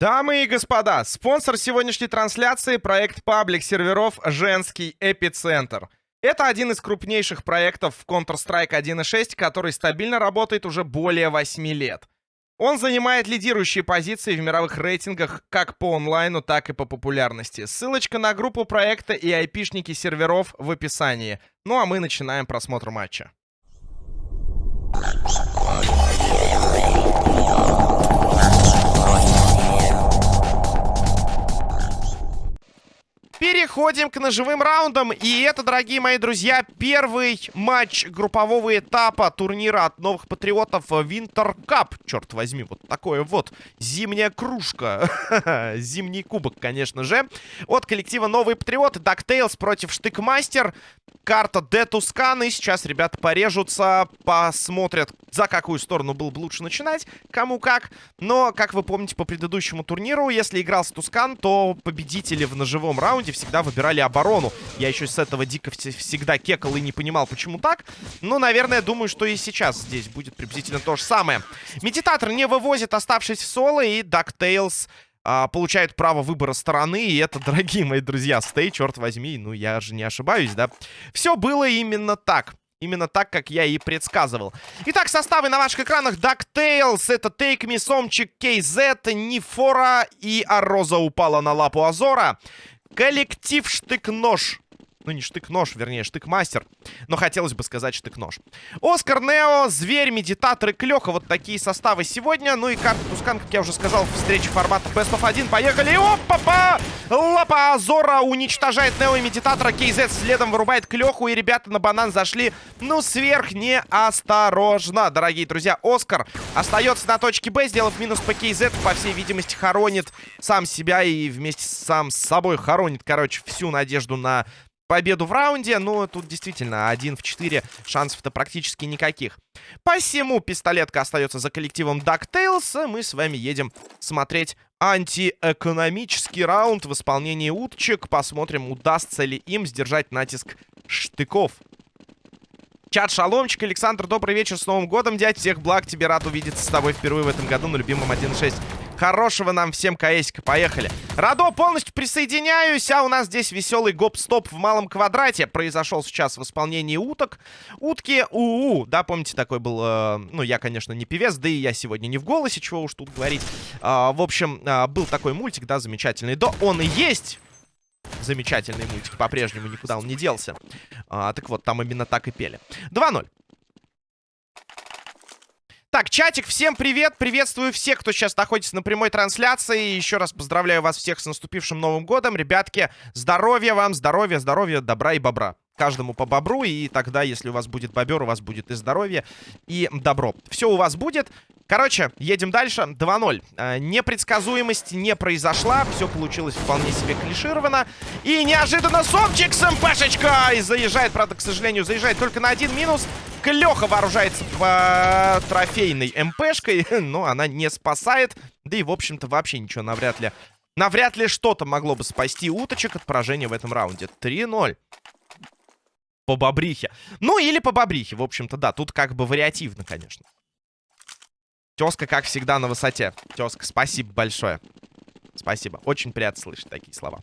Дамы и господа, спонсор сегодняшней трансляции — проект паблик серверов «Женский эпицентр». Это один из крупнейших проектов в Counter-Strike 1.6, который стабильно работает уже более 8 лет. Он занимает лидирующие позиции в мировых рейтингах как по онлайну, так и по популярности. Ссылочка на группу проекта и айпишники серверов в описании. Ну а мы начинаем просмотр матча. Переходим к ножевым раундам. И это, дорогие мои друзья, первый матч группового этапа турнира от новых патриотов Winter Cup. Черт возьми, вот такое вот зимняя кружка. Зимний кубок, конечно же. От коллектива Новые Патриоты. DuckTales против Штыкмастер. Карта Детускан. И сейчас ребята порежутся, посмотрят, за какую сторону было бы лучше начинать, кому как. Но, как вы помните по предыдущему турниру, если играл с Тускан, то победители в ножевом раунде всегда выбирали оборону. Я еще с этого дико всегда кекал и не понимал, почему так. Но, наверное, думаю, что и сейчас здесь будет приблизительно то же самое. Медитатор не вывозит, оставшись в соло, и DuckTales а, получают право выбора стороны. И это, дорогие мои друзья, стей, черт возьми. Ну, я же не ошибаюсь, да? Все было именно так. Именно так, как я и предсказывал. Итак, составы на ваших экранах. DuckTales, это Take Me, Сомчик, KZ, Нифора и Ароза упала на лапу Азора. Коллектив Штык-Нож ну, не штык-нож, вернее, штык-мастер. Но хотелось бы сказать штык-нож. Оскар, Нео, Зверь, Медитатор и Клёха. Вот такие составы сегодня. Ну и карта Тускан, как я уже сказал, встреча формата Best of 1. Поехали! Опа-па! Лапа Азора уничтожает Нео и Медитатора. Кейзет следом вырубает Клёху. И ребята на банан зашли, ну, сверх неосторожно. Дорогие друзья, Оскар остается на точке Б, сделав минус по Кейзет. По всей видимости, хоронит сам себя и вместе сам с собой хоронит, короче, всю надежду на победу в раунде. Но тут действительно 1 в 4 шансов-то практически никаких. Посему пистолетка остается за коллективом DuckTales. Мы с вами едем смотреть антиэкономический раунд в исполнении уточек. Посмотрим, удастся ли им сдержать натиск штыков. Чат Шаломчик, Александр, добрый вечер, с Новым годом, дядь. Всех благ, тебе рад увидеться с тобой впервые в этом году на любимом 1.6. Хорошего нам всем КСика. Поехали. Радо, полностью присоединяюсь. А у нас здесь веселый гоп-стоп в малом квадрате. Произошел сейчас в исполнении уток. Утки УУ. Да, помните, такой был... Э, ну, я, конечно, не певец, да и я сегодня не в голосе, чего уж тут говорить. Э, в общем, э, был такой мультик, да, замечательный. Да, он и есть замечательный мультик. По-прежнему никуда он не делся. А, так вот, там именно так и пели. 2-0. Так, чатик, всем привет, приветствую всех, кто сейчас находится на прямой трансляции. Еще раз поздравляю вас всех с наступившим Новым Годом. Ребятки, здоровья вам, здоровья, здоровья, добра и бобра. Каждому по бобру, и тогда, если у вас будет бобер, у вас будет и здоровье, и добро. Все у вас будет. Короче, едем дальше. 2-0. Э, непредсказуемость не произошла. Все получилось вполне себе клишировано. И неожиданно Сомчик с МПшечкой заезжает. Правда, к сожалению, заезжает только на один минус. Клёха вооружается по трофейной МПшкой, но она не спасает. Да и, в общем-то, вообще ничего навряд ли... Навряд ли что-то могло бы спасти уточек от поражения в этом раунде. 3-0 по бобрихе. Ну, или по бобрихе, в общем-то, да. Тут как бы вариативно, конечно. Тезка, как всегда, на высоте. Тезка, спасибо большое. Спасибо. Очень приятно слышать такие слова.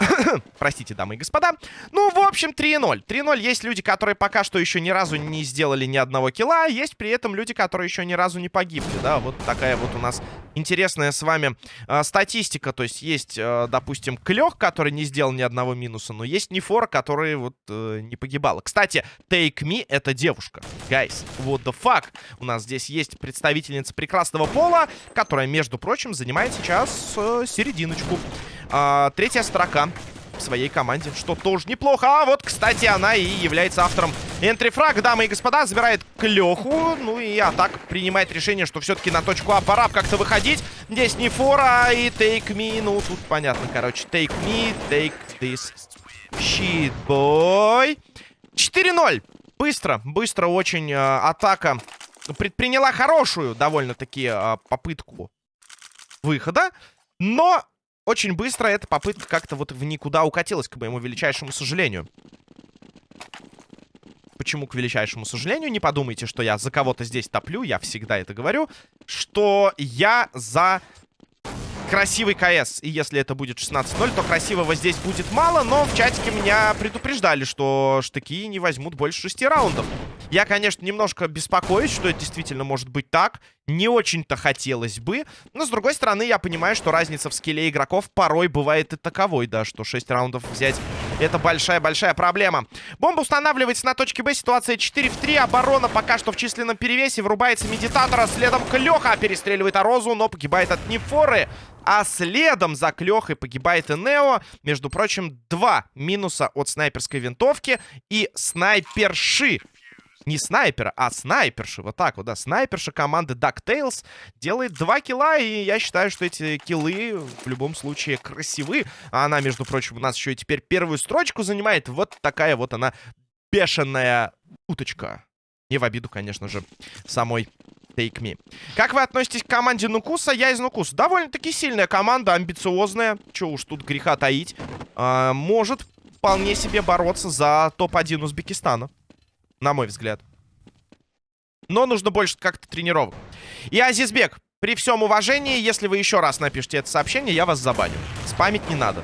Простите, дамы и господа. Ну, в общем, 3-0. 3-0. Есть люди, которые пока что еще ни разу не сделали ни одного килла. Есть при этом люди, которые еще ни разу не погибли. Да, вот такая вот у нас интересная с вами э, статистика. То есть есть, э, допустим, Клёх, который не сделал ни одного минуса. Но есть Нефора, который вот э, не погибала. Кстати, Take Me — это девушка. Guys, what the fuck? У нас здесь есть представительница прекрасного пола, которая, между прочим, занимает сейчас э, серединочку. А, третья строка в своей команде, что тоже неплохо. А вот, кстати, она и является автором энтрифраг, дамы и господа, забирает Клёху. Ну и Атак принимает решение, что все-таки на точку А пора как-то выходить. Здесь не фора и take me. Ну, тут понятно, короче. Take me, take this shit, boy. 4-0. Быстро, быстро очень э, атака предприняла хорошую довольно-таки э, попытку выхода. Но очень быстро эта попытка как-то вот в никуда укатилась, к моему величайшему сожалению. Почему к величайшему сожалению? Не подумайте, что я за кого-то здесь топлю. Я всегда это говорю. Что я за красивый КС. И если это будет 16-0, то красивого здесь будет мало. Но в чатике меня предупреждали, что штыки не возьмут больше 6 раундов. Я, конечно, немножко беспокоюсь, что это действительно может быть так. Не очень-то хотелось бы. Но, с другой стороны, я понимаю, что разница в скилле игроков порой бывает и таковой, да, что 6 раундов взять это большая-большая проблема. Бомба устанавливается на точке Б. Ситуация 4 в 3. Оборона пока что в численном перевесе. Врубается медитатора. Следом Клёха перестреливает Арозу, но погибает от Нефоры. А следом за Клёхой погибает и Нео. Между прочим, два минуса от снайперской винтовки и снайперши. Не снайпера, а снайперши. Вот так вот, да. Снайперша команды DuckTales делает два килла. И я считаю, что эти киллы в любом случае красивы. А она, между прочим, у нас еще и теперь первую строчку занимает. Вот такая вот она бешеная уточка. Не в обиду, конечно же, самой Take Me. Как вы относитесь к команде Нукуса? Я из Нукуса. Довольно-таки сильная команда, амбициозная. Че уж тут греха таить. А, может вполне себе бороться за топ-1 Узбекистана. На мой взгляд. Но нужно больше как-то тренировок. И Азизбек, при всем уважении, если вы еще раз напишите это сообщение, я вас забаню. Спамить не надо.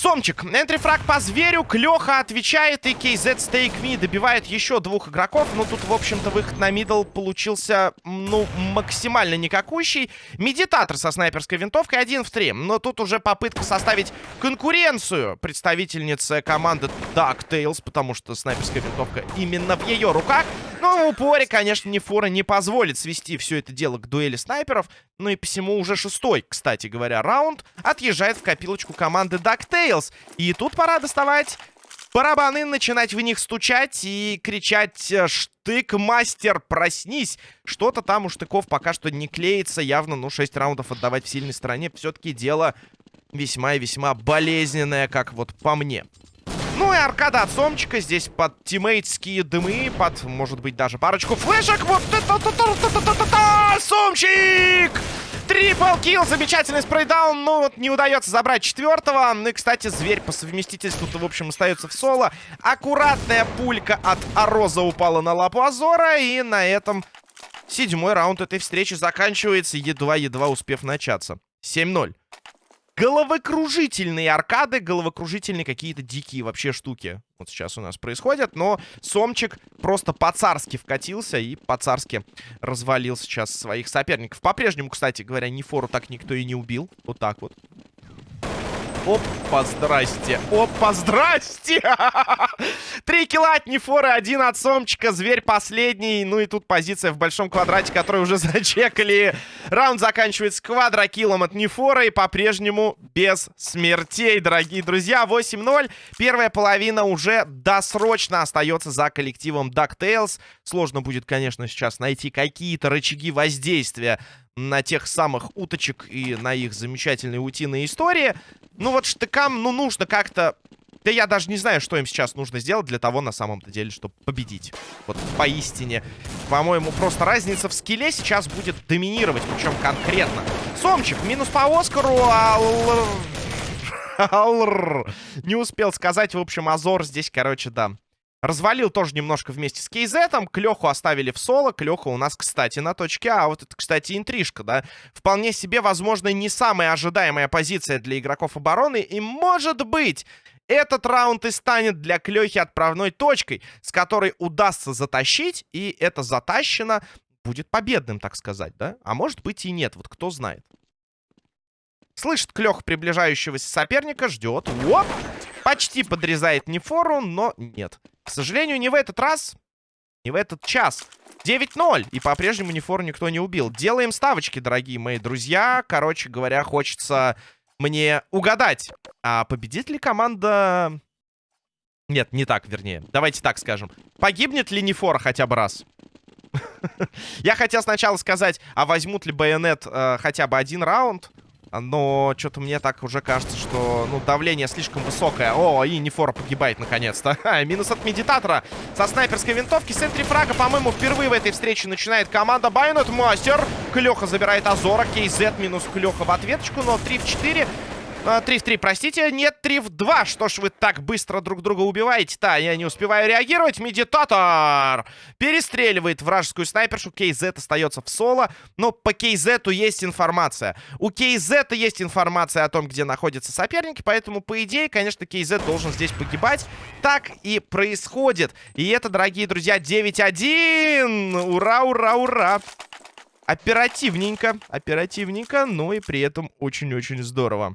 Сомчик. Entry frag по зверю. Клёха отвечает. И кажется, Take Me добивает еще двух игроков. Ну, тут, в общем-то, выход на middle получился, ну, максимально никакущий. Медитатор со снайперской винтовкой один в три. Но тут уже попытка составить конкуренцию представительницы команды DuckTales, потому что снайперская винтовка именно в ее руках. Но в упоре, конечно, Нефора не позволит свести все это дело к дуэли снайперов. Ну и посему уже шестой, кстати говоря, раунд отъезжает в копилочку команды DuckTales. И тут пора доставать барабаны, начинать в них стучать и кричать э, «Штык, мастер, проснись!» Что-то там у штыков пока что не клеится. Явно, ну, 6 раундов отдавать в сильной стороне все-таки дело весьма и весьма болезненное, как вот по мне. Ну и аркада от Сомчика. Здесь под тиммейтские дымы, под, может быть, даже парочку флешек. Вот это... Сомчик! Трипл килл, замечательный спрейдаун. Ну вот не удается забрать четвертого. Ну и, кстати, зверь по совместительству в общем, остается в соло. Аккуратная пулька от Ароза упала на лапу Азора. И на этом седьмой раунд этой встречи заканчивается, едва-едва успев начаться. 7-0 головокружительные аркады, головокружительные какие-то дикие вообще штуки. Вот сейчас у нас происходят, но Сомчик просто по-царски вкатился и по-царски развалил сейчас своих соперников. По-прежнему, кстати говоря, Нефору так никто и не убил. Вот так вот. Опа, здрасте. Опа, здрасте. Три килла от Нефора, один от Сомчика. Зверь последний. Ну и тут позиция в большом квадрате, который уже зачекали. Раунд заканчивается квадрокиллом от Нефора. И по-прежнему без смертей, дорогие друзья. 8-0. Первая половина уже досрочно остается за коллективом DuckTales. Сложно будет, конечно, сейчас найти какие-то рычаги воздействия на тех самых уточек и на их замечательные утиные истории. Ну вот штыкам, ну нужно как-то... Да я даже не знаю, что им сейчас нужно сделать для того, на самом-то деле, чтобы победить. Вот поистине. По-моему, просто разница в скилле сейчас будет доминировать, причем конкретно. Сомчик, минус по Оскару, Не успел сказать, в общем, Азор здесь, короче, да. Развалил тоже немножко вместе с Кейзетом. Клеху оставили в соло. Клеха у нас, кстати, на точке А. Вот это, кстати, интрижка, да. Вполне себе, возможно, не самая ожидаемая позиция для игроков обороны. И, может быть, этот раунд и станет для Клехи отправной точкой, с которой удастся затащить. И это затащено будет победным, так сказать, да. А может быть и нет, вот кто знает. Слышит Клёх приближающегося соперника, ждет. Оп! Почти подрезает Нефору, но нет. К сожалению, не в этот раз, не в этот час. 9-0. И по-прежнему Нефору никто не убил. Делаем ставочки, дорогие мои друзья. Короче говоря, хочется мне угадать. А победит ли команда... Нет, не так, вернее. Давайте так скажем. Погибнет ли Нефора хотя бы раз? Я хотел сначала сказать, а возьмут ли Байонет э, хотя бы один раунд? Но что-то мне так уже кажется, что ну, давление слишком высокое. О, и Нефора погибает наконец-то. Минус от медитатора со снайперской винтовки. С фрага, по-моему, впервые в этой встрече начинает команда Байонет Мастер. Клеха забирает Азора. Кейзет минус Клеха в ответочку. Но 3 в 4. А, 3 в 3, простите, нет, 3 в 2. Что ж вы так быстро друг друга убиваете? Да, я не успеваю реагировать. Медитатор перестреливает вражескую снайпершу. KZ остается в соло. Но по KZ есть информация. У KZ есть информация о том, где находятся соперники. Поэтому, по идее, конечно, KZ должен здесь погибать. Так и происходит. И это, дорогие друзья, 9-1. Ура, ура, ура. Оперативненько, оперативненько, но и при этом очень-очень здорово.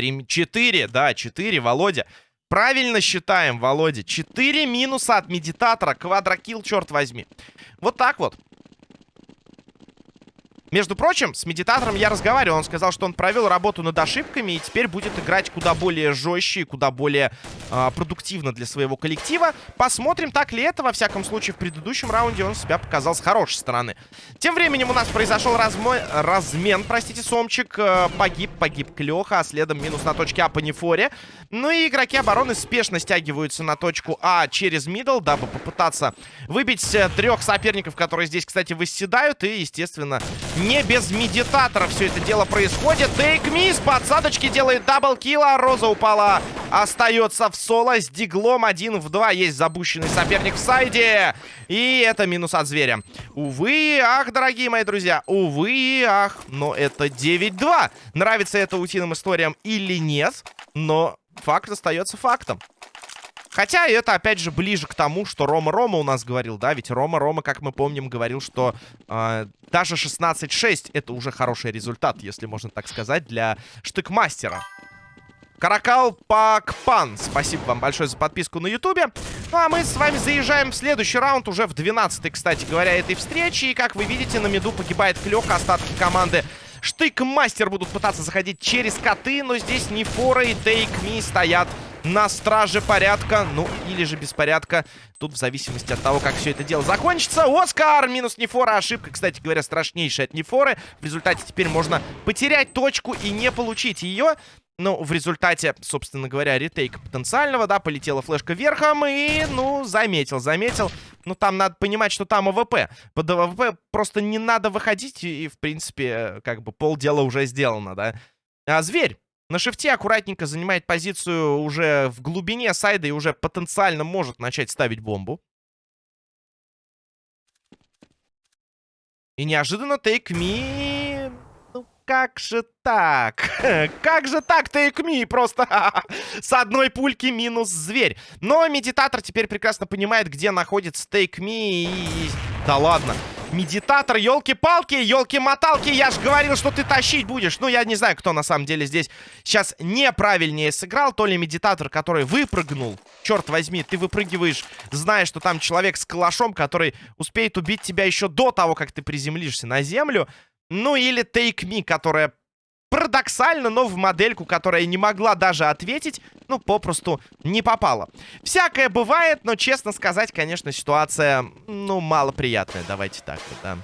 3, 4, да, 4, Володя. Правильно считаем, Володя. 4 минуса от медитатора. Квадрокилл, черт возьми. Вот так вот. Между прочим, с медитатором я разговаривал. Он сказал, что он провел работу над ошибками и теперь будет играть куда более жестче и куда более э, продуктивно для своего коллектива. Посмотрим, так ли это. Во всяком случае, в предыдущем раунде он себя показал с хорошей стороны. Тем временем у нас произошел размо... размен, простите, Сомчик. Э, погиб, погиб Клёха, а следом минус на точке А по Нефоре. Ну и игроки обороны спешно стягиваются на точку А через middle, дабы попытаться выбить э, трех соперников, которые здесь, кстати, восседают. И, естественно, не без медитатора все это дело происходит. Take Me с подсадочки делает double kill, а Роза упала. Остается в соло с Deagle ом 1 в 2. Есть забущенный соперник в сайде. И это минус от зверя. Увы, ах, дорогие мои друзья. Увы, ах. Но это 9-2. Нравится это утиным историям или нет. Но факт остается фактом. Хотя это, опять же, ближе к тому, что Рома-Рома у нас говорил, да? Ведь Рома-Рома, как мы помним, говорил, что э, даже 16-6 это уже хороший результат, если можно так сказать, для штыкмастера. Каракал Пакпан, спасибо вам большое за подписку на ютубе. Ну а мы с вами заезжаем в следующий раунд, уже в 12-й, кстати говоря, этой встречи. И как вы видите, на меду погибает Клёк, остатки команды Штык-мастер будут пытаться заходить через коты, но здесь не Фора и Тейк Ми стоят на страже порядка. Ну, или же беспорядка. Тут в зависимости от того, как все это дело закончится. Оскар! Минус Нефора. Ошибка, кстати говоря, страшнейшая от Нефоры. В результате теперь можно потерять точку и не получить ее. Ну, в результате, собственно говоря, retake а потенциального, да, полетела флешка верхом и, ну, заметил, заметил. Ну, там надо понимать, что там АВП. Под АВП просто не надо выходить, и, в принципе, как бы полдела уже сделано, да. А зверь на shift е аккуратненько занимает позицию уже в глубине сайда и уже потенциально может начать ставить бомбу. И неожиданно Take Me... Как же так? как же так, Me? Просто с одной пульки минус зверь. Но медитатор теперь прекрасно понимает, где находится Me и... Да ладно. Медитатор, елки-палки, елки-моталки. Я же говорил, что ты тащить будешь. Ну, я не знаю, кто на самом деле здесь сейчас неправильнее сыграл. То ли медитатор, который выпрыгнул. Черт возьми, ты выпрыгиваешь, зная, что там человек с калашом, который успеет убить тебя еще до того, как ты приземлишься на землю. Ну, или Take Me, которая Парадоксально, но в модельку, которая не могла даже ответить, ну, попросту не попала. Всякое бывает, но, честно сказать, конечно, ситуация, ну, малоприятная. Давайте так вот, да.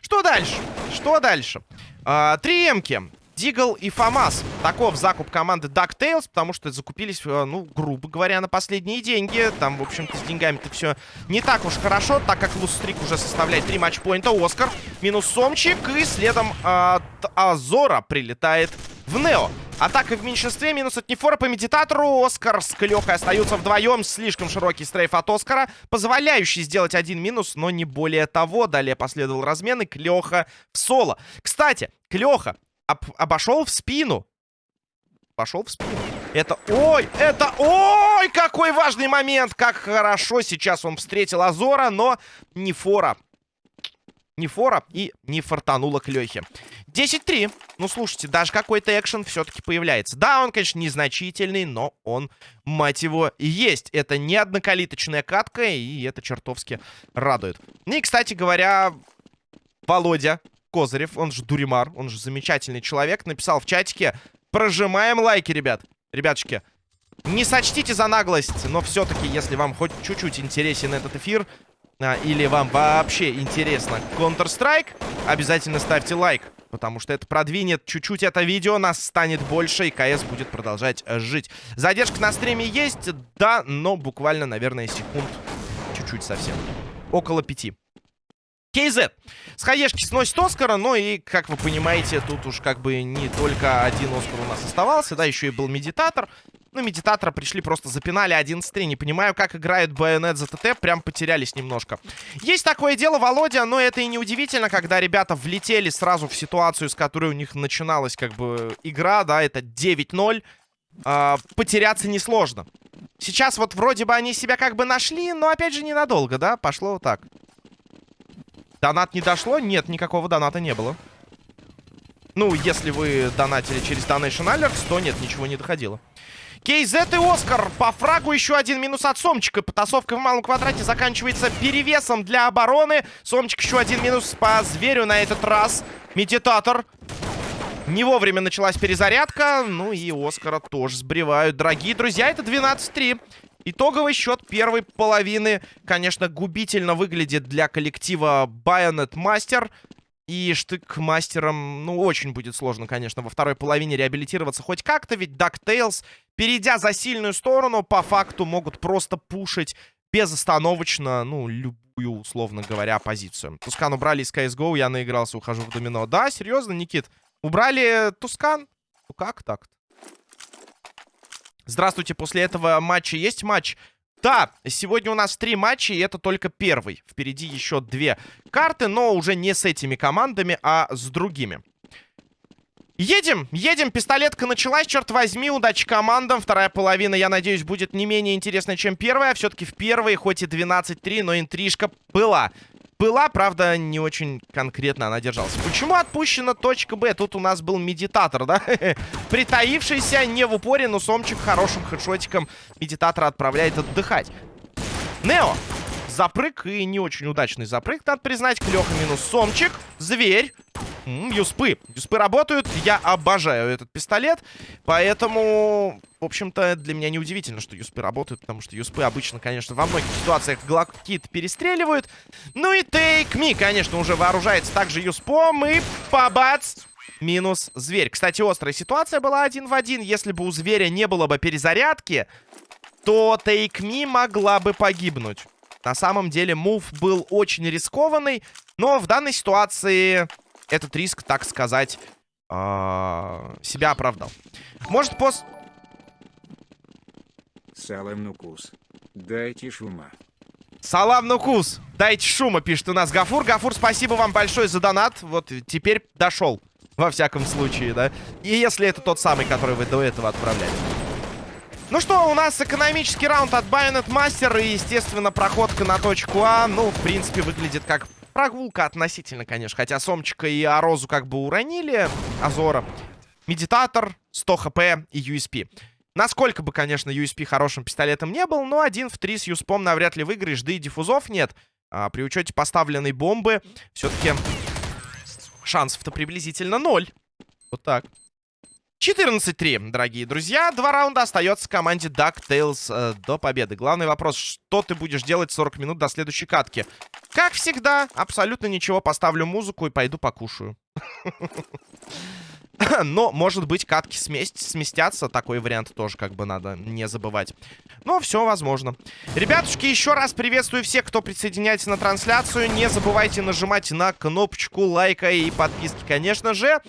Что дальше? Что дальше? А, три эмки. Дигл и Фамас. Таков закуп команды DuckTales, потому что закупились, э, ну, грубо говоря, на последние деньги. Там, в общем-то, с деньгами-то все не так уж хорошо, так как Лустрик уже составляет 3 матчпоинта. Оскар минус Сомчик, и следом от Азора прилетает в Нео. Атака в меньшинстве, минус от Нефора по медитатору. Оскар с Клёхой остаются вдвоем. Слишком широкий стрейф от Оскара, позволяющий сделать один минус, но не более того. Далее последовал размен, и Клёха в соло. Кстати, Клёха об обошел в спину. Пошел в спину. Это... Ой! Это... Ой! Какой важный момент! Как хорошо сейчас он встретил Азора, но не фора. Не фора и не фартануло к Лехе. 10-3. Ну, слушайте, даже какой-то экшен все-таки появляется. Да, он, конечно, незначительный, но он, мать его, есть. Это не однокалиточная катка, и это чертовски радует. Ну и, кстати говоря, Володя Козырев, он же Дуримар, он же замечательный человек, написал в чатике, прожимаем лайки, ребят. Ребятушки, не сочтите за наглость, но все-таки, если вам хоть чуть-чуть интересен этот эфир, а, или вам вообще интересно Counter-Strike, обязательно ставьте лайк. Потому что это продвинет чуть-чуть это видео, нас станет больше, и КС будет продолжать жить. Задержка на стриме есть, да, но буквально, наверное, секунд чуть-чуть совсем. Около пяти. KZ. С хаешки сносит Оскара, но и, как вы понимаете, тут уж как бы не только один Оскар у нас оставался, да, еще и был медитатор. Ну, медитатора пришли, просто запинали 11-3. Не понимаю, как играет Байонет за ТТ, прям потерялись немножко. Есть такое дело, Володя, но это и не удивительно, когда ребята влетели сразу в ситуацию, с которой у них начиналась как бы игра, да, это 9-0. А, потеряться несложно. Сейчас вот вроде бы они себя как бы нашли, но опять же ненадолго, да, пошло вот так. Донат не дошло? Нет, никакого доната не было. Ну, если вы донатили через Donation Alerts, то нет, ничего не доходило. Кейзет и Оскар по фрагу еще один минус от Сомчика. Потасовка в малом квадрате заканчивается перевесом для обороны. Сомчик еще один минус по зверю на этот раз. Медитатор. Не вовремя началась перезарядка. Ну и Оскара тоже сбривают. Дорогие друзья, это 12-3. Итоговый счет первой половины, конечно, губительно выглядит для коллектива Bayonet Master. И штык мастером, ну, очень будет сложно, конечно, во второй половине реабилитироваться хоть как-то, ведь DuckTales, перейдя за сильную сторону, по факту могут просто пушить безостановочно, ну, любую, условно говоря, позицию. Тускан убрали из CSGO, я наигрался, ухожу в домино. Да, серьезно, Никит? Убрали Тускан? Ну, как так-то? Здравствуйте, после этого матча есть матч? Да, сегодня у нас три матча, и это только первый. Впереди еще две карты, но уже не с этими командами, а с другими. Едем, едем, пистолетка началась, черт возьми, удачи командам. Вторая половина, я надеюсь, будет не менее интересной, чем первая. Все-таки в первой, хоть и 12-3, но интрижка была была, правда, не очень конкретно она держалась. Почему отпущена точка Б? Тут у нас был медитатор, да? Притаившийся, не в упоре, но Сомчик хорошим хедшотиком медитатора отправляет отдыхать. Нео. Запрыг и не очень удачный запрыг, надо признать. Клёха минус Сомчик. Зверь. Юспы. Юспы работают. Я обожаю этот пистолет. Поэтому, в общем-то, для меня не удивительно, что юспы работают. Потому что юспы обычно, конечно, во многих ситуациях глокит перестреливают. Ну и Take Me, конечно, уже вооружается также юспом. И побац! Минус зверь. Кстати, острая ситуация была один в один. Если бы у зверя не было бы перезарядки, то Take Me могла бы погибнуть. На самом деле, мув был очень рискованный. Но в данной ситуации этот риск, так сказать, э себя оправдал. Может, пост... Салам нукус. Дайте шума. Салам нукус. Дайте шума, пишет у нас Гафур. Гафур, спасибо вам большое за донат. Вот теперь дошел. Во всяком случае, да. И если это тот самый, который вы до этого отправляли. Ну что, у нас экономический раунд от Bayonet Master. И, естественно, проходка на точку А, ну, в принципе, выглядит как прогулка относительно, конечно. Хотя Сомчика и Арозу как бы уронили. Азора. Медитатор, 100 хп и USP. Насколько бы, конечно, USP хорошим пистолетом не был, но один в три с Юспом навряд ли выиграешь, да и диффузов нет. А, при учете поставленной бомбы все-таки шансов-то приблизительно ноль. Вот так. 14-3, дорогие друзья. Два раунда остается команде DuckTales э, до победы. Главный вопрос, что ты будешь делать 40 минут до следующей катки? Как всегда, абсолютно ничего. Поставлю музыку и пойду покушаю. Но, может быть, катки сместь, сместятся. Такой вариант тоже как бы надо не забывать. Но все возможно. Ребятушки, еще раз приветствую всех, кто присоединяется на трансляцию. Не забывайте нажимать на кнопочку лайка и подписки, конечно же.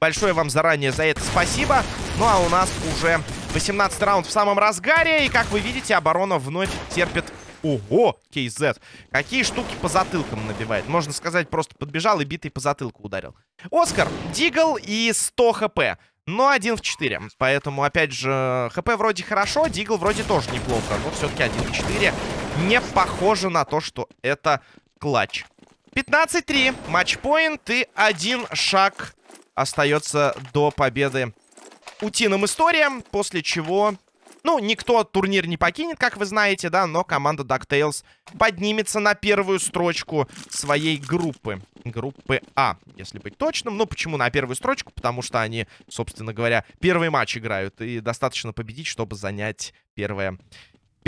Большое вам заранее за это спасибо. Ну а у нас уже 18 раунд в самом разгаре. И как вы видите, оборона вновь терпит... Ого, KZ. Какие штуки по затылкам набивает. Можно сказать, просто подбежал и битый по затылку ударил. Оскар, Дигл и 100 хп. Но один в 4. Поэтому, опять же, хп вроде хорошо, Дигл вроде тоже неплохо. Но все-таки один в 4 не похоже на то, что это клатч. 15-3. Матчпоинт и один шаг остается до победы утиным историям, после чего... Ну, никто турнир не покинет, как вы знаете, да, но команда DuckTales поднимется на первую строчку своей группы. Группы А, если быть точным. Ну, почему на первую строчку? Потому что они, собственно говоря, первый матч играют. И достаточно победить, чтобы занять первое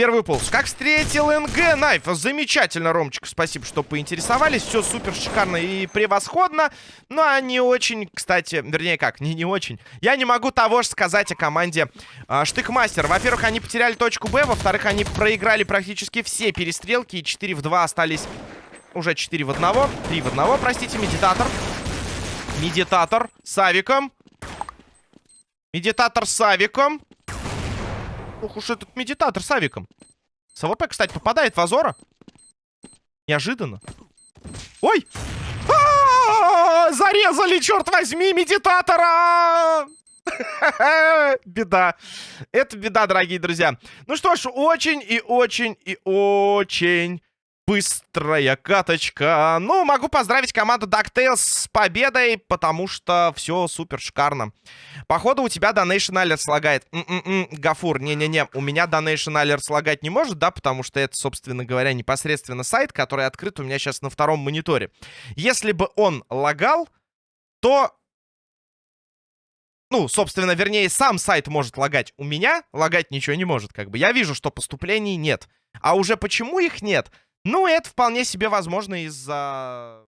Первую полос. Как встретил НГ Найф? Замечательно, Ромчик. Спасибо, что поинтересовались. Все супер шикарно и превосходно. Ну, а не очень, кстати, вернее как, не не очень. Я не могу того же сказать о команде э, Штыкмастер. Во-первых, они потеряли точку Б. Во-вторых, они проиграли практически все перестрелки. И 4 в 2 остались Уже 4 в одного. 3 в одного, простите, медитатор. Медитатор с авиком. Медитатор с авиком. Ух уж этот медитатор с авиком. С кстати, попадает в Азора. Неожиданно. Ой! А-а-а! Зарезали, черт возьми, медитатора! Беда. Это беда, дорогие друзья. Ну что ж, очень и очень и очень быстрая каточка. Ну, могу поздравить команду DuckTales с победой, потому что все супер шикарно. Походу, у тебя Donation Alert слагает. М-м-м, Гафур, не-не-не, у меня Donation Alert слагать не может, да, потому что это, собственно говоря, непосредственно сайт, который открыт у меня сейчас на втором мониторе. Если бы он лагал, то ну, собственно, вернее, сам сайт может лагать. У меня лагать ничего не может, как бы. Я вижу, что поступлений нет. А уже почему их нет? Ну, это вполне себе возможно из-за